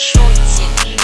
шутит.